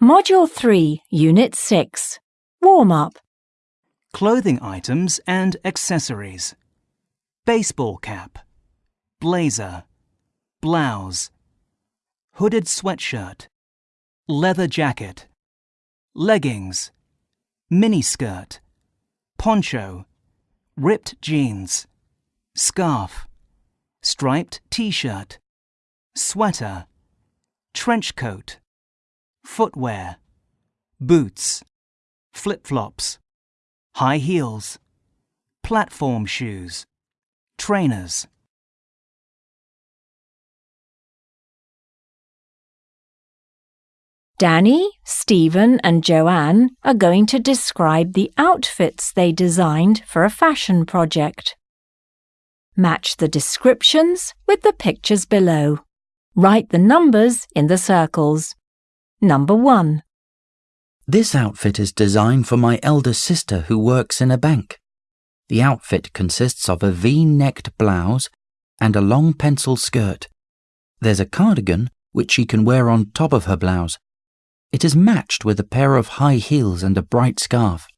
Module 3, Unit 6. Warm up. Clothing items and accessories. Baseball cap. Blazer. Blouse. Hooded sweatshirt. Leather jacket. Leggings. Miniskirt. Poncho. Ripped jeans. Scarf. Striped t-shirt. Sweater. Trench coat. Footwear. Boots. Flip-flops. High heels. Platform shoes. Trainers. Danny, Stephen, and Joanne are going to describe the outfits they designed for a fashion project. Match the descriptions with the pictures below. Write the numbers in the circles. Number 1. This outfit is designed for my elder sister who works in a bank. The outfit consists of a V-necked blouse and a long pencil skirt. There's a cardigan which she can wear on top of her blouse. It is matched with a pair of high heels and a bright scarf.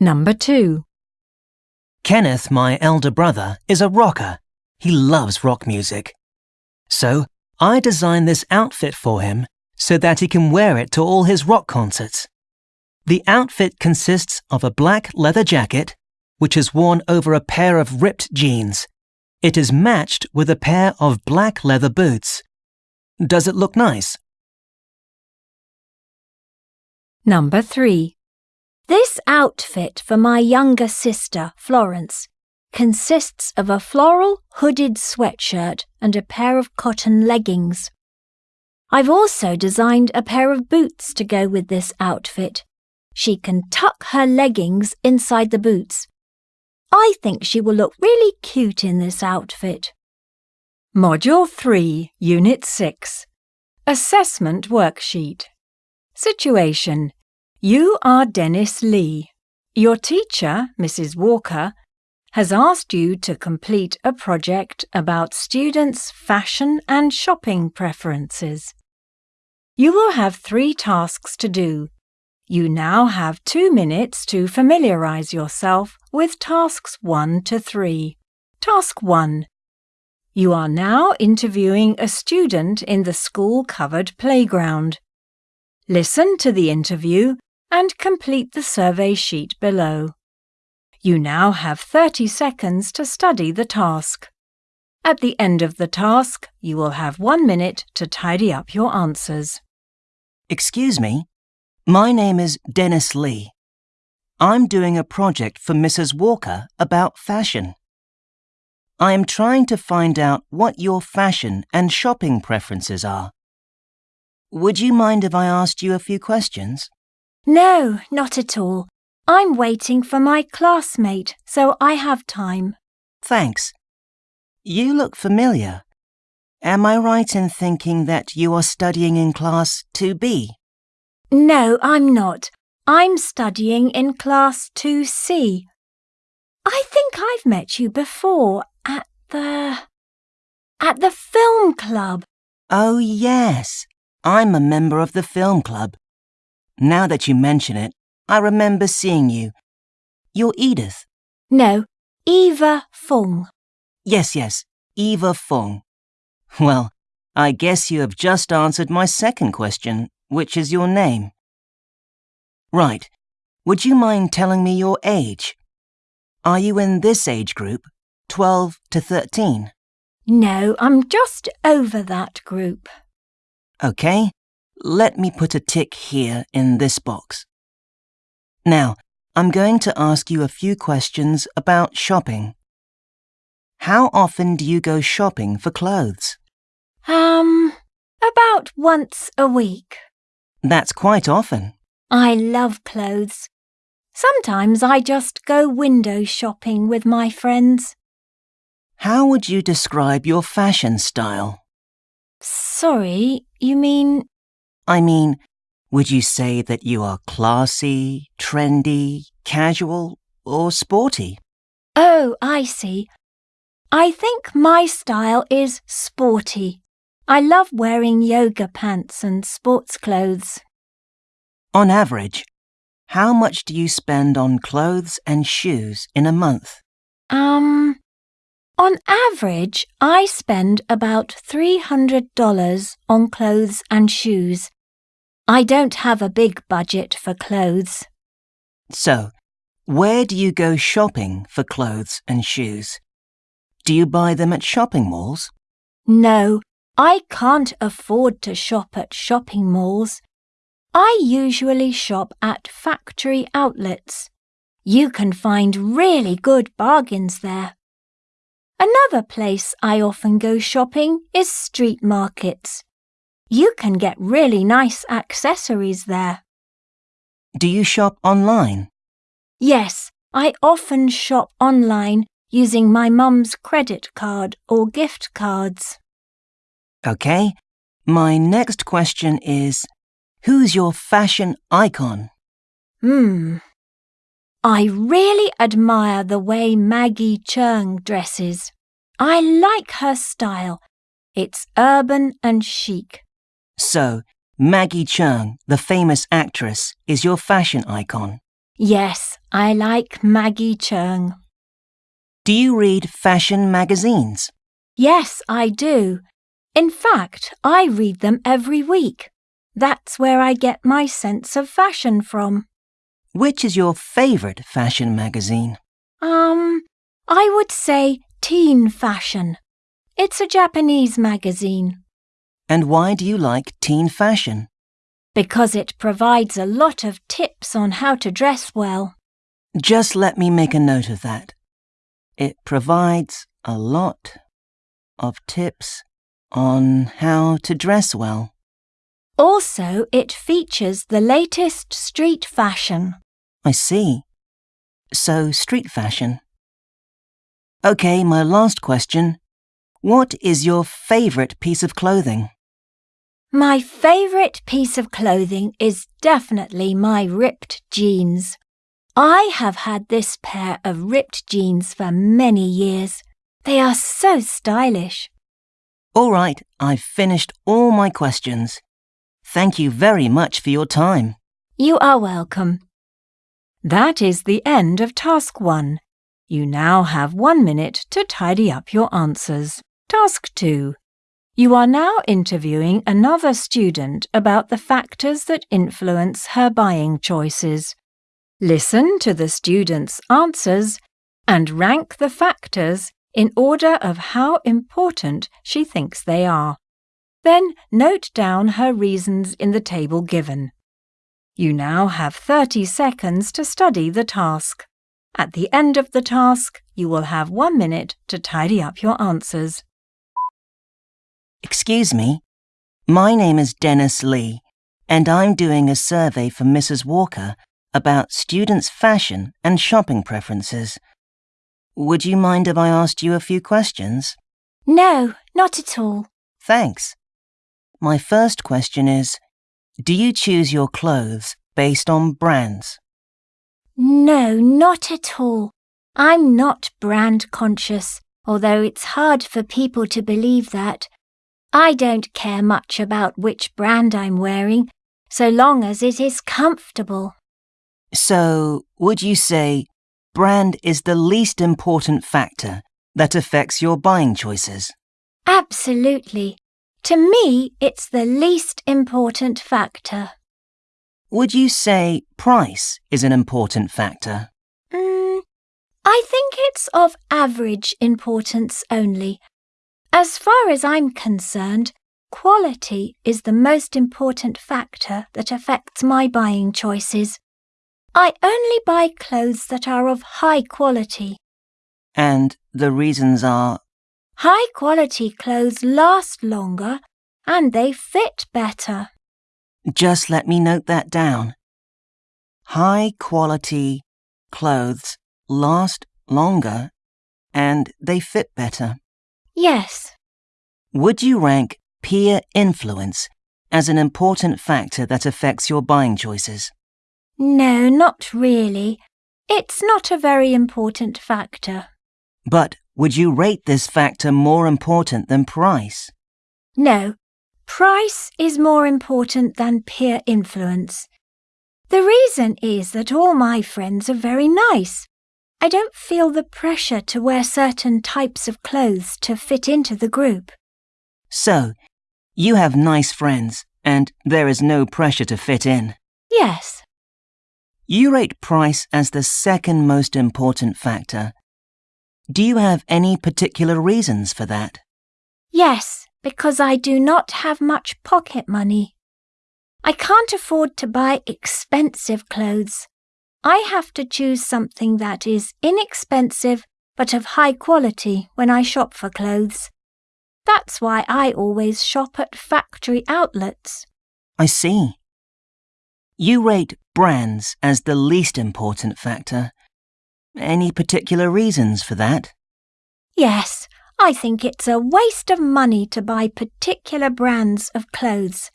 Number 2. Kenneth, my elder brother, is a rocker. He loves rock music. So, I designed this outfit for him so that he can wear it to all his rock concerts. The outfit consists of a black leather jacket, which is worn over a pair of ripped jeans. It is matched with a pair of black leather boots. Does it look nice? Number 3. This outfit for my younger sister, Florence, consists of a floral hooded sweatshirt and a pair of cotton leggings. I've also designed a pair of boots to go with this outfit. She can tuck her leggings inside the boots. I think she will look really cute in this outfit. Module 3, Unit 6. Assessment Worksheet. Situation. You are Dennis Lee. Your teacher, Mrs. Walker, has asked you to complete a project about students' fashion and shopping preferences. You will have three tasks to do. You now have two minutes to familiarize yourself with tasks 1 to 3. Task 1. You are now interviewing a student in the school covered playground. Listen to the interview and complete the survey sheet below. You now have 30 seconds to study the task. At the end of the task, you will have one minute to tidy up your answers. Excuse me, my name is Dennis Lee. I'm doing a project for Mrs. Walker about fashion. I am trying to find out what your fashion and shopping preferences are. Would you mind if I asked you a few questions? No, not at all. I'm waiting for my classmate, so I have time. Thanks. You look familiar. Am I right in thinking that you are studying in class 2B? No, I'm not. I'm studying in class 2C. I think I've met you before at the. at the film club. Oh, yes. I'm a member of the film club. Now that you mention it, I remember seeing you. You're Edith. No, Eva Fung. Yes, yes, Eva Fung. Well, I guess you have just answered my second question, which is your name. Right. Would you mind telling me your age? Are you in this age group, 12 to 13? No, I'm just over that group. OK, let me put a tick here in this box. Now, I'm going to ask you a few questions about shopping. How often do you go shopping for clothes? Um, about once a week. That's quite often. I love clothes. Sometimes I just go window shopping with my friends. How would you describe your fashion style? Sorry, you mean I mean, would you say that you are classy, trendy, casual, or sporty? Oh, I see. I think my style is sporty. I love wearing yoga pants and sports clothes. On average, how much do you spend on clothes and shoes in a month? Um, on average, I spend about $300 on clothes and shoes. I don't have a big budget for clothes. So, where do you go shopping for clothes and shoes? Do you buy them at shopping malls? No, I can't afford to shop at shopping malls. I usually shop at factory outlets. You can find really good bargains there. Another place I often go shopping is street markets. You can get really nice accessories there. Do you shop online? Yes, I often shop online using my mum's credit card or gift cards. Okay. My next question is Who's your fashion icon? Hmm. I really admire the way Maggie Cheung dresses. I like her style. It's urban and chic. So, Maggie Cheung, the famous actress, is your fashion icon. Yes, I like Maggie Cheung. Do you read fashion magazines? Yes, I do. In fact, I read them every week. That's where I get my sense of fashion from. Which is your favourite fashion magazine? Um, I would say Teen Fashion. It's a Japanese magazine And why do you like teen fashion? because it provides a lot of tips on how to dress well. Just let me make a note of that. It provides a lot of tips on how to dress well. Also, it features the latest street fashion. I see. So, street fashion. Okay, my last question. What is your favourite piece of clothing? My favourite piece of clothing is definitely my ripped jeans. I have had this pair of ripped jeans for many years. They are so stylish. All right, I've finished all my questions. Thank you very much for your time. You are welcome. That is the end of Task 1. You now have one minute to tidy up your answers. Task 2. You are now interviewing another student about the factors that influence her buying choices. Listen to the student's answers and rank the factors in order of how important she thinks they are. Then note down her reasons in the table given. You now have 30 seconds to study the task. At the end of the task, you will have one minute to tidy up your answers. Excuse me. My name is Dennis Lee, and I'm doing a survey for Mrs. Walker about students' fashion and shopping preferences. Would you mind if I asked you a few questions? No, not at all. Thanks. My first question is Do you choose your clothes based on brands? No, not at all. I'm not brand conscious, although it's hard for people to believe that. I don't care much about which brand I'm wearing, so long as it is comfortable. So, would you say brand is the least important factor that affects your buying choices? Absolutely. To me, it's the least important factor. Would you say price is an important factor? Mm, I think it's of average importance only. As far as I'm concerned, quality is the most important factor that affects my buying choices. I only buy clothes that are of high quality. And the reasons are High quality clothes last longer and they fit better. just let me note that down. High quality clothes last longer and they fit better. Yes, Would you rank peer influence as an important factor that affects your buying choices? no, not really. It's not a very important factor. But would you rate this factor more important than price? No, price is more important than peer influence. The reason is that all my friends are very nice. I don't feel the pressure to wear certain types of clothes to fit into the group. So, you have nice friends, and there is no pressure to fit in. Yes, You rate price as the second most important factor. Do you have any particular reasons for that? yes, because I do not have much pocket money. I can't afford to buy expensive clothes. I have to choose something that is inexpensive but of high quality when I shop for clothes. That's why I always shop at factory outlets. I see. You rate brands as the least important factor. Any particular reasons for that? Yes, I think it's a waste of money to buy particular brands of clothes.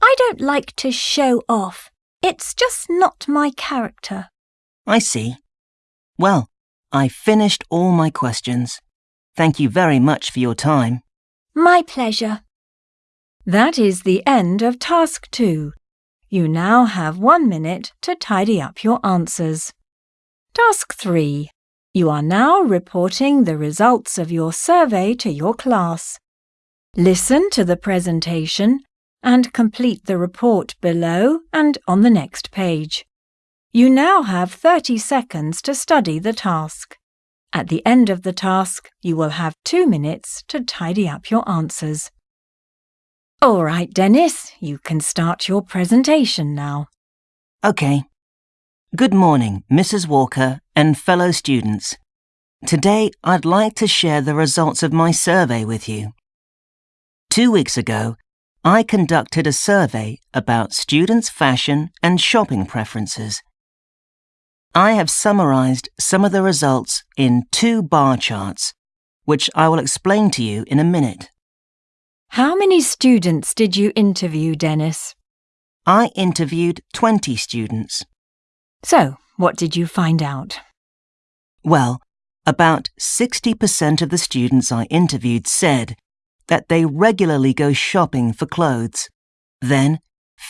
I don't like to show off. It's just not my character. I see. Well, I finished all my questions. Thank you very much for your time. My pleasure. That is the end of task two. You now have one minute to tidy up your answers. Task three. You are now reporting the results of your survey to your class. Listen to the presentation and complete the report below and on the next page. You now have 30 seconds to study the task. At the end of the task, you will have two minutes to tidy up your answers. All right, Dennis, you can start your presentation now. Okay. Good morning, Mrs. Walker and fellow students. Today, I'd like to share the results of my survey with you. Two weeks ago, I conducted a survey about students' fashion and shopping preferences. I have summarized some of the results in two bar charts, which I will explain to you in a minute. How many students did you interview, Dennis? I interviewed 20 students. So, what did you find out? Well, about 60% of the students I interviewed said that they regularly go shopping for clothes. Then,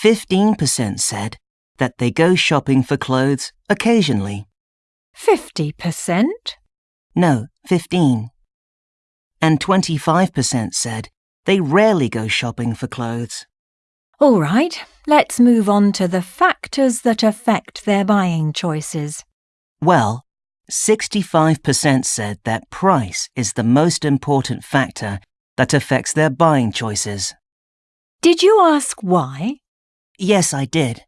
15% said that they go shopping for clothes occasionally. 50%? No, 15. And 25% said they rarely go shopping for clothes. All right, let's move on to the factors that affect their buying choices. Well, 65% said that price is the most important factor that affects their buying choices. Did you ask why? Yes, I did.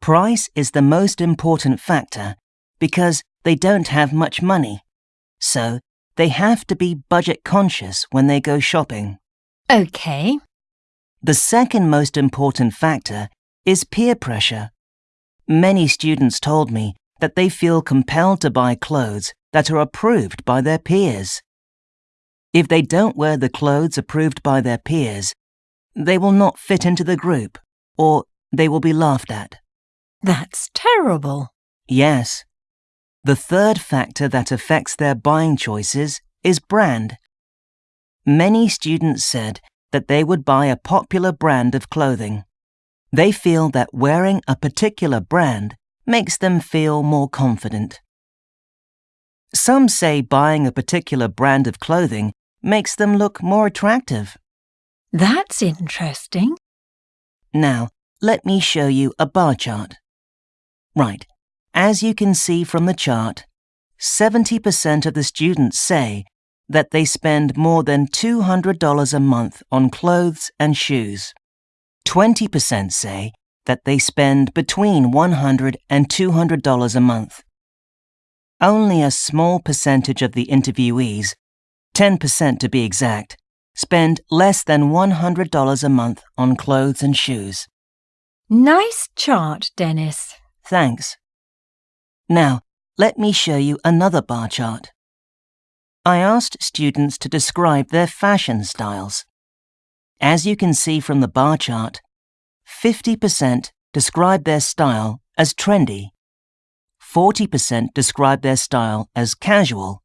Price is the most important factor because they don't have much money. So, they have to be budget conscious when they go shopping. OK. The second most important factor is peer pressure. Many students told me that they feel compelled to buy clothes that are approved by their peers. If they don't wear the clothes approved by their peers, they will not fit into the group or they will be laughed at. That's terrible. Yes. The third factor that affects their buying choices is brand. Many students said that they would buy a popular brand of clothing. They feel that wearing a particular brand makes them feel more confident. Some say buying a particular brand of clothing makes them look more attractive. That's interesting. Now, let me show you a bar chart. Right, as you can see from the chart, 70% of the students say that they spend more than $200 a month on clothes and shoes. 20% say that they spend between $100 and $200 a month. Only a small percentage of the interviewees, 10% to be exact, spend less than $100 a month on clothes and shoes. Nice chart, Dennis. Thanks. Now, let me show you another bar chart. I asked students to describe their fashion styles. As you can see from the bar chart, 50% describe their style as trendy, 40% describe their style as casual,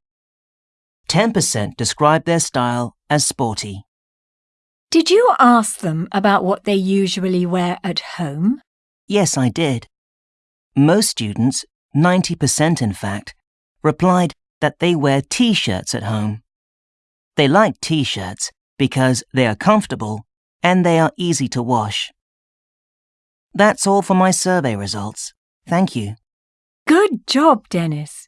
10% describe their style as sporty. Did you ask them about what they usually wear at home? Yes, I did. Most students, 90% in fact, replied that they wear t shirts at home. They like t shirts because they are comfortable and they are easy to wash. That's all for my survey results. Thank you. Good job, Dennis.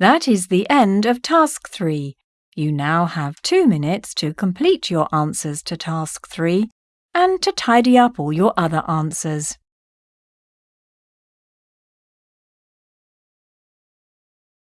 That is the end of Task 3. You now have two minutes to complete your answers to Task 3 and to tidy up all your other answers.